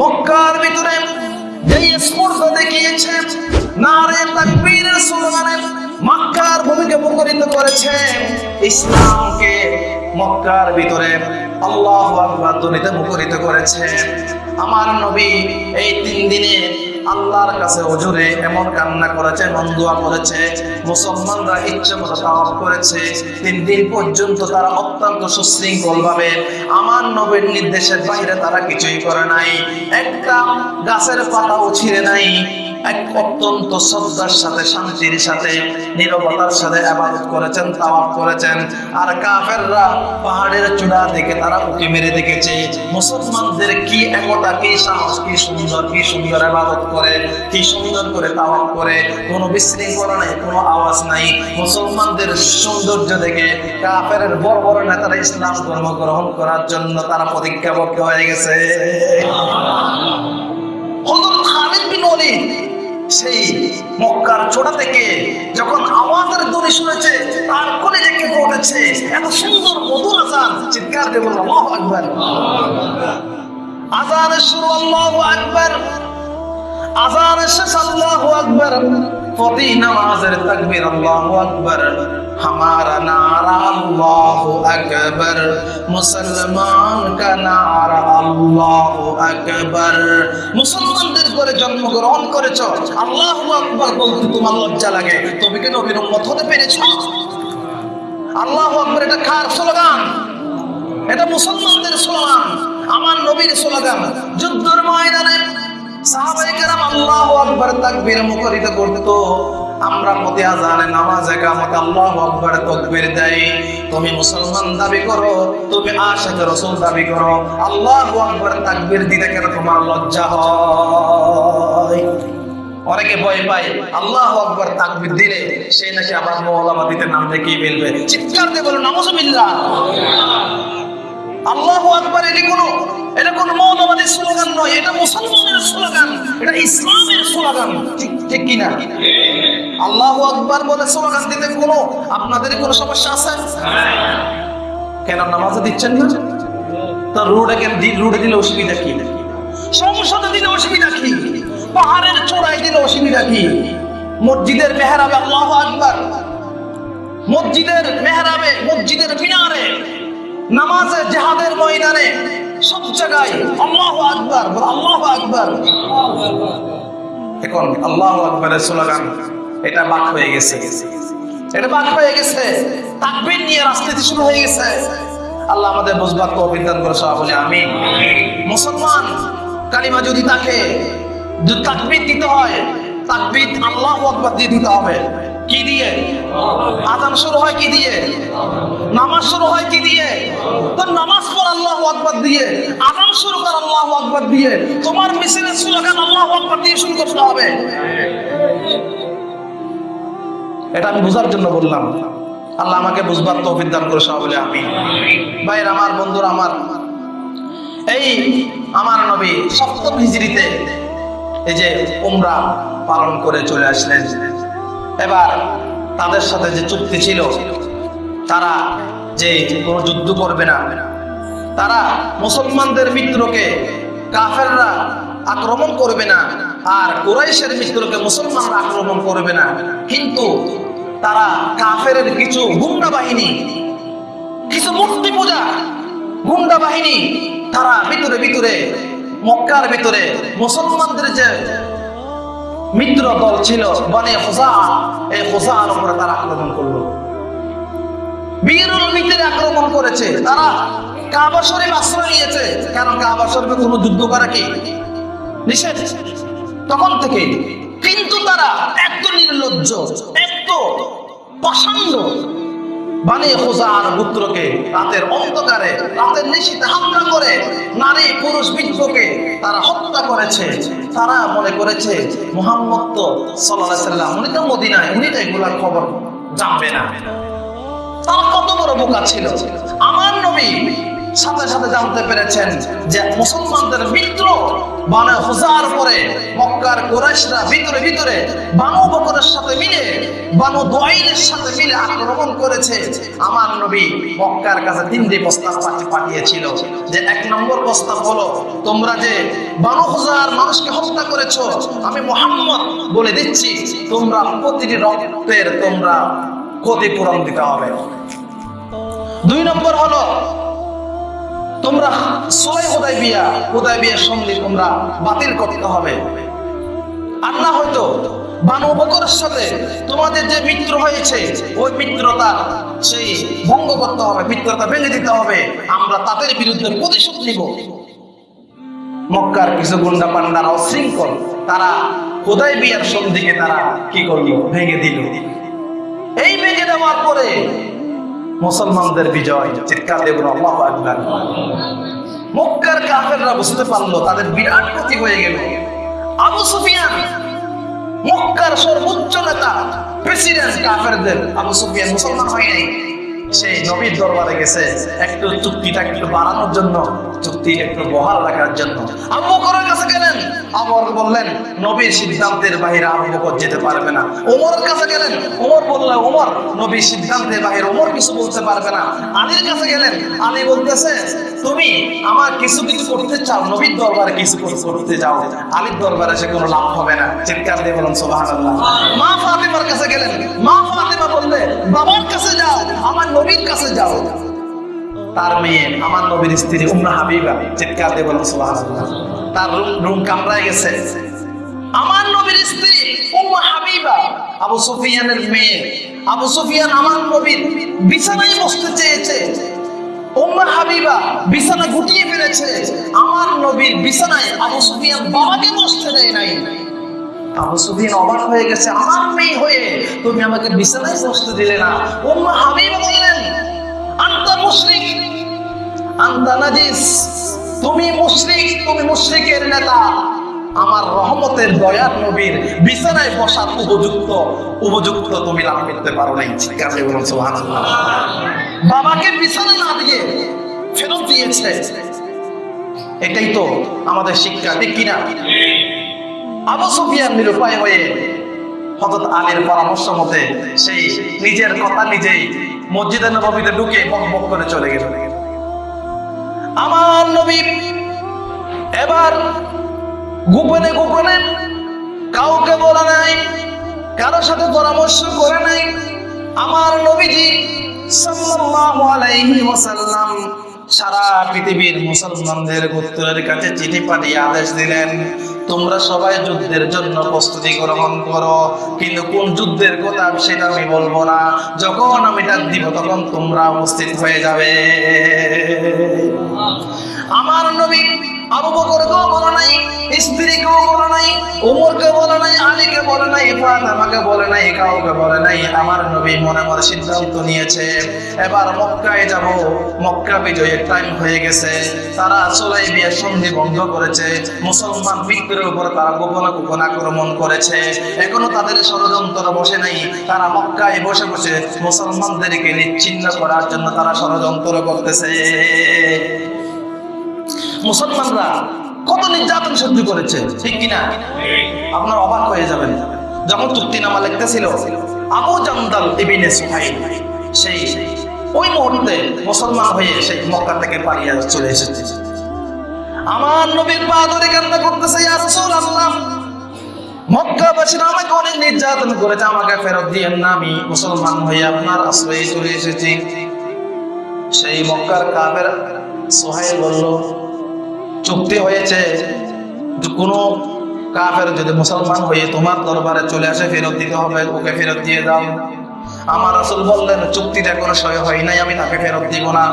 মক্কার ভিতরে যেই স্পর্শ দেখিয়েছে, নারে তাকবীরের স্লোগানে মক্কার ভূমিকে মুখরিত করেছে, ইসলামকে মক্কার ভিতরে আল্লাহ আকবার ধ্বনিতে মুখরিত করেছে। আমার নবী এই তিন দিনে আল্লাহর কাছে অজুরে এমন কান্না করেছে, এমন দোয়া করেছে, মুসলমানরা ইচ্ছে মতো তাওয়াফ করেছে, তিন দিন পর্যন্ত তারা অত্যন্ত সুশৃঙ্খল ভাবে আমার নবীর নির্দেশের বাইরে তারা কিছুই করে নাই। একটা গাছের পাতাও ছিঁড়ে নাই এক অত্যন্ত শ্রদ্ধার সাথে শান্তির সাথে নিরবতার সাথে আবাদত করেছেন তাওয়াফ করেছেন। আর কাফেররা পাহাড়ের চূড়া থেকে তারা উঁকি মেরে দেখেছে মুসলমানদের কি একতা কি সাহস কি সুন্দর কি সুন্দর আবাদত করে কি সুন্দর করে তাওয়াফ করে। কোনো বিশৃঙ্খলা নাই কোনো আওয়াজ নাই। মুসলমানদের সৌন্দর্য দেখে কাফের বড় বড় নেতারা ইসলাম ধর্ম গ্রহণ করার জন্য তারা প্রতিজ্ঞাবদ্ধ হয়ে গেছে। হযরত খালিদ বিন ওয়ালিদ সেই মক্কার চোড়া থেকে যখন আমাদের ধ্বনি শুনেছে, তার কলেজে কেঁপে উঠেছে এত সুন্দর, মধুর আজান। চিৎকার দেব আল্লাহ আকবার। আজানের শুরু আল্লাহু আকবার। আজানের শেষ, আল্লাহু আকবার। প্রতি নামাজের তাকবীর, আল্লাহু আকবার। ہمارا نعرہ اللہ اکبر মুসলমান کا নারা اللہ اکبر মুসলমানদের ঘরে জন্মগ্রহণ করেছ, আল্লাহু আকবার বলতে তোমার লজ্জা লাগে। তুমি কি নবীর উম্মত হতে পেরেছ? আল্লাহু আকবার, এটা কার স্লোগান? এটা মুসলমানদের স্লোগান, আমার নবীর স্লোগান। যুদ্ধের ময়দানে আমরা নামাজে কামতে আল্লাহু তুমি মুসলমান দাবি করো, তুমি দাবি করো। আল্লাহু কেন তোমার লজ্জা অনেকে ভয় পায়, আল্লাহ আকবার তাকবীর দিলে সেই নাকি আবার মৌলামা দিতে নাম দেখেই ফেলবে চিৎকার দিয়ে বলো নামজুবিল্লাহ আল্লাহ এটা স্লোগান নয়, এটা মুসলমানের স্লোগান, এটা ইসলামের স্লোগান, ঠিক ঠিক কিনা? আল্লাহ বলে স্লোগান দিতে কোনো, আপনাদের কোনো সমস্যা আছে? কেন দিচ্ছেন না? তো রোডে কেন রোডে দিলে অসুবিধা কি? সংসদে দিলে অসুবিধা কি? পাহাড়ের চূড়ায় দিলে অসুবিধা কি? মসজিদের মেহরাবে আল্লাহ আকবার, মসজিদের মেহরাবে, মসজিদের মিনারে নামাজে, জেহাদের ময়দানে সব জায়গায় আল্লাহ আকবার আল্লাহ আকবার। এখন আল্লাহ আকবরের স্লোগান, এটা বাক হয়ে গেছে। এটা বাক হয়ে গেছে। তাকবীর নিয়ে রাজনীতি শুরু হয়ে গেছে। আল্লাহ আমাদের বুঝবার তো অভিজ্ঞান করে সবাই বলে আমি মুসলমান, কালিমা যদি তাকে তাকবীর দিতে হয়, তাকবীর আল্লাহ আকবার দিয়ে দিতে হবে। কি দিয়ে? আজান শুরু হয় কি দিয়ে? নামাজ শুরু হয় কি দিয়ে? তো নামাজ পড়, আল্লাহ আকবার দিয়ে। আজান শুরু কর, আল্লাহ আকবার দিয়ে। তোমার মিছিলের স্লোগান আল্লাহ আকবার দিয়ে শুরু করতে হবে। এটা আমি বোঝার জন্য বললাম। আল্লাহ আমাকে বুঝবার তৌফিক দান করে সবাই বলে আমি ভাইয়ের আমার, বন্ধুরা আমার, এই আমার নবী সপ্তম হিজড়িতে এই যে উমরা পালন করে চলে আসলেন। এবার তাদের সাথে যে চুক্তি ছিল, তারা যে কোনো যুদ্ধ করবে না। তারা মুসলমানদের মিত্রকে কাফেররা আক্রমণ করবে না আর কুরাইশের মিত্রকে মুসলমানরা আক্রমণ করবে না। কিন্তু তারা কাফের কিছু গুন্ডা বাহিনী, কিছু মূর্তি পূজা গুন্ডা বাহিনী, তারা ভিতরে ভিতরে, মক্কার ভিতরে মুসলমানদের যে মিত্র দল ছিল বনে হোসা এই হোসার উপরে তারা আক্রমণ করল। বীরুল ভিতরে আক্রমণ করেছে। তারা কাবা শরীফ আশ্রয় নিয়েছে। কারণ কাবা শরীফে কোনো যুদ্ধ করা কি? নিষেধ। তখন থেকে কিন্তু তারা এত নির্লজ্জ, এত পছন্দ বানে খোসার পুত্রকে রাতের অন্ধকারে, রাতের নিশীতে করে, নারী পুরুষ বৃদ্ধকে তারা হত্যা করেছে। তারা মনে করেছে, মোহাম্মদ তো সাল্লাহ উনি তো উনি তো খবর জানবে না। তারা কত বড় বোকা ছিল। আমার নবী সাথে সাথে জানতে পেরেছেন যে মুসলমানদের মিত্র বানে হুজার পরে মক্কার কুরাইশরা ভিতরে ভিতরে বানু বকরের সাথে মিলে, বানু দোয়াইলের সাথে মিলে আক্রমণ করেছে। আমার নবী মক্কার কাছে তিনটি প্রস্তাব পাঠিয়েছিল। যে এক নম্বর প্রস্তাব হলো, তোমরা যে বানু হুজার মানুষকে হত্যা করেছ, আমি মোহাম্মদ বলে দিচ্ছি, তোমরা প্রতিটি রক্তের তোমরা ক্ষতিপূরণ দিতে হবে। দুই নম্বর হলো তোমরা সোলাই হোদাই বিয়া হোদাই বিয়ার সন্ধি তোমরা বাতিল করতে হবে। আর না হয়তো বানু সাথে তোমাদের যে মিত্র হয়েছে, ওই মিত্রতা সেই ভঙ্গ করতে হবে মিত্রতা ভেঙে দিতে হবে। আমরা তাদের বিরুদ্ধে প্রতিশোধ নিব। মক্কার কিছু গুন্ডা পান্ডারা অশৃঙ্খল, তারা হোদাই বিয়ার সন্ধিকে তারা কি করল? ভেঙে দিল। এই ভেঙে দেওয়ার পরে মুসলমানদের বিজয়, চিৎকার দেবেন আল্লাহ আকবার। মক্কার কাফেররা বুঝতে পারল, তাদের বিরাট ক্ষতি হয়ে গেল। আবু সুফিয়ান, মক্কার সর্বোচ্চ নেতা, প্রেসিডেন্ট কাফেরদের, আবু সুফিয়ান মুসলমান হয় নাই। সেই নবীর দরবারে গেছে। একটু চুক্তিটা একটু বাড়ানোর জন্য, চুক্তি একটু বহাল রাখার জন্য। আবু করার কাছে গেলেন। আমর বললেন, নবীর সিদ্ধান্তের বাহিরে আবু বকর যেতে পারবে না। ওমরের কাছে গেলেন। ওমর বললেন ওমর নবীর সিদ্ধান্তের বাহিরে ওমর কিছু বলতে পারবে না। আলীর কাছে গেলেন। আলী বলতেছে তুমি আমার কিছু কিছু করতে চাও, নবীর দরবারে কিছু কিছু করতে যাও। আলীর দরবারে সে কোনো লাভ হবে না। চিৎকার দিয়ে বলুন, সুবহানাল্লাহ। মা ফাতিমার কাছে গেলেন। মা ফাতিমা বললে, বাবার কাছে যাও, আমার নবীর কাছে যাও। তার মেয়ে, আমার নবীর স্ত্রী, উম্মা হাবিবা, চিৎকার দিয়ে বলুন, সুবহানাল্লাহ। তার রুম রুম কামড়ায় গেছে। আমার নবীর স্ত্রী, উম্মা হাবিবা, আবু সুফিয়ানের মেয়ে। আবু সুফিয়ান আমার নবীর বিছানায় বসতে চেয়েছে। হাবিবা গুটিয়ে আমার বিছানায় দেয় নাই। হয়ে গেছে মেয়ে হয়ে তুমি আমাকে বিছানায় দিলে না। তুমি মুশরিক, তুমি মুশরিকের নেতা। আমার রহমতের দয়ার নবীর বিছানায় বসার উপযুক্ত উপযুক্ত তুমি লাভ করতে পারো বলুন, সুবহানাল্লাহ। বাবাকে বিছানা না দিয়ে ফেরত দিয়েছে। এটাই তো আমাদের শিক্ষা, ঠিক কিনা? আবু সুফিয়ান নিরুপায় হয়ে হযরত আলীর পরামর্শ মতে সেই নিজের কথা নিজেই মসজিদে নববীতে ঢুকে বক করে চলে গেল। আমার নবী এবার গোপনে গোপনে কাউকে বলে নাই কারোর সাথে পরামর্শ করে নাই আমার নবীজি সাল্লাল্লাহু আলাইহি ওয়াসাল্লাম সারা পৃথিবীর মুসলমানদের গোত্রের কাছে চিঠি পাঠিয়ে আদেশ দিলেন, তোমরা সবাই যুদ্ধের জন্য প্রস্তুতি গ্রহণ করো, কিন্তু কোন যুদ্ধের কথা সেটা আমি বলব না। যখন আমি ডাক দিব, তখন তোমরা উপস্থিত হয়ে যাবে। আমার নবী আবু বকরকেও বলে নাই স্ত্রীকেও বলে নাই উমরকে বলে নাই আলীকে বলে নাই ফাতেমাকে বলে নাই কাউকে বলে নাই। আমার নবী মনে মনে সিদ্ধান্ত নিয়েছে, এবার মক্কায় যাব। মক্কা বিজয়ের টাইম হয়ে গেছে। তারা চলাই বিয়ে সন্ধি বন্ধ করেছে। মুসলমান বিক্রের উপর তারা গোপন গোপন আক্রমণ করেছে। এখনও তাদের ষড়যন্ত্র বসে নাই। তারা মক্কায় বসে বসে মুসলমানদেরকে নিচ্ছিন্ন করার জন্য তারা ষড়যন্ত্র করতেছে। মুসলমানরা কত নির্যাতন সহ্য করেছে, ঠিক কিনা? আপনার অবাক হয়ে যাবেন। যখন চুক্তিনামা লিখতেছিল, আবু জামদাল ইবিনে সুহাইল সেই ওই মুহূর্তে মুসলমান হয়ে সেই মক্কা থেকে পালিয়ে চলে এসেছে। আমার নবীর পা ধরে কান্না করতেছে, ইয়া রাসূলুল্লাহ মক্কাবাসীরা আমাকে অনেক নির্যাতন করেছে, আমাকে ফেরত দিয়েন না, আমি মুসলমান হয়ে আপনার আশ্রয়ে চলে এসেছি। সেই মক্কার কাফের সোহাইল বলল চুক্তি হয়েছে কোনো কাফের যদি মুসলমান হয়ে তোমার দরবারে চলে আসে, ফেরত দিতে হবে, ওকে ফেরত দিয়ে দাও। আমার আসল বললেন, চুক্তিটা কোনো সই হয় নাই, আমি তাকে ফেরত দিব না।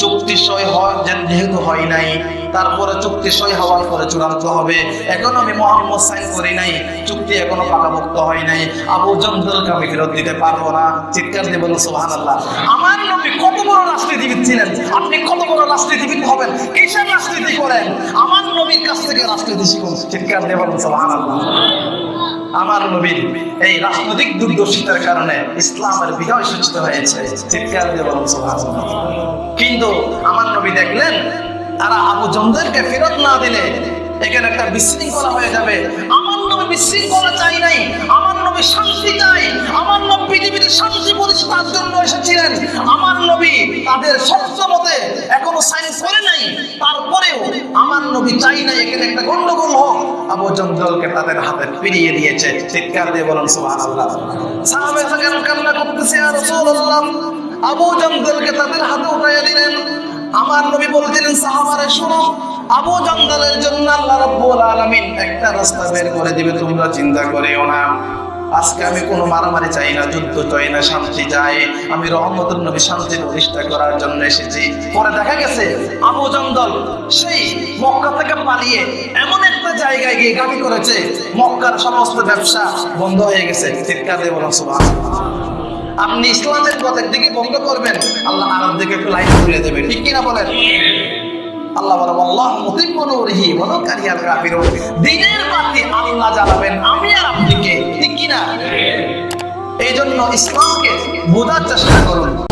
চুক্তি সই হয়, যেহেতু হয় নাই তারপরে চুক্তি সই হওয়ার পরে চূড়ান্ত হবে। এখনও আমি মোহাম্মদ সাইন করি নাই, চুক্তি এখনও পাকাভুক্ত হয় নাই। আবু জন্দলকে আমি ফেরত দিতে পারব না। চিৎকার দিয়ে বলুন, সুবহানাল্লাহ। আমার নবী কত বড় রাজনীতিবিদ ছিলেন? আপনি কত বড় রাজনীতিবিদ হবেন? কিসের রাজনীতি করেন? আমার নবীর কাছ থেকে রাজনীতি শিখুন। চিৎকার দিয়ে বলুন, সুবহানাল্লাহ। আমার নবীর এই রাজনৈতিক দূরদর্শিতার কারণে ইসলামের বিজয় সূচিত হয়েছে। চিৎকার দিয়ে বলুন, সুবহানাল্লাহ। কিন্তু আমার নবী দেখলেন তারা আবু জমদেরকে ফেরত না দিলে এখানে একটা বিশৃঙ্খলা হয়ে যাবে। আমার নবী বিশৃঙ্খলা চাই নাই, আমার নবী শান্তি চাই আমার নবী পৃথিবীতে শান্তি প্রতিষ্ঠার জন্য এসেছিলেন। আমার নবী তাদের সত্য মতে এখনও সাইন করে নাই, তারপরেও আমার নবী চাই নাই। এখানে একটা গন্ডগোল হোক, আবু জঙ্গলকে তাদের হাতে ফিরিয়ে দিয়েছে। চিৎকার দিয়ে বলেন, সুবহানাল্লাহ। সাহাবে থাকেন কান্না করতেছে আর রাসূলুল্লাহ, আবু জঙ্গলকে তাদের হাতে উঠাইয়া দিলেন। আমার নবী বলছিলেন সাহাবারে, শুনো, আবু জঙ্গলের জন্য আল্লাহ রাব্বুল আলামিন একটা রাস্তা বের করে দিবে, তোমরা চিন্তা করিও না। আজকে আমি কোনো মারামারি চাই না, যুদ্ধ চাই না, শান্তি চাই। আমি রহমতুল নবী শান্তি প্রতিষ্ঠা করার জন্য এসেছি। পরে দেখা গেছে, আবু জঙ্গল সেই মক্কা থেকে পালিয়ে এমন একটা জায়গায় গিয়ে গাড়ি করেছে, মক্কার সমস্ত ব্যবসা বন্ধ হয়ে গেছে। চিৎকার বলুন, সুবহানাল্লাহ। আপনি ইসলামের পথের দিকে বন্ধ করবেন, আল্লাহ আরব দিকে একটু লাইন ঘুরে দেবে ঠিক কিনা বলেন? আল্লাহ বলেন আল্লাহ বলো আমি আর আপনিকে ঠিক এই জন্য ইসলামকে বোঝার চেষ্টা করুন।